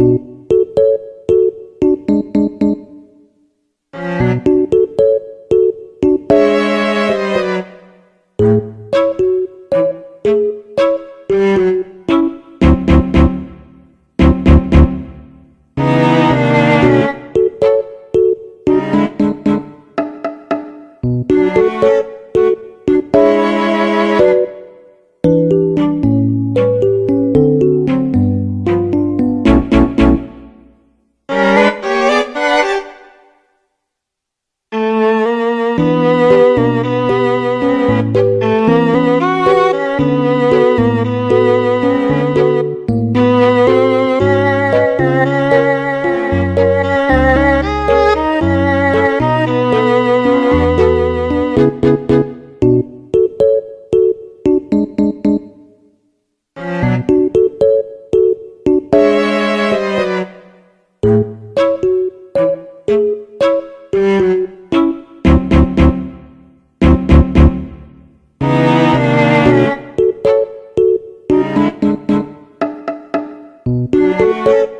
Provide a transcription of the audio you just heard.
Música Música Música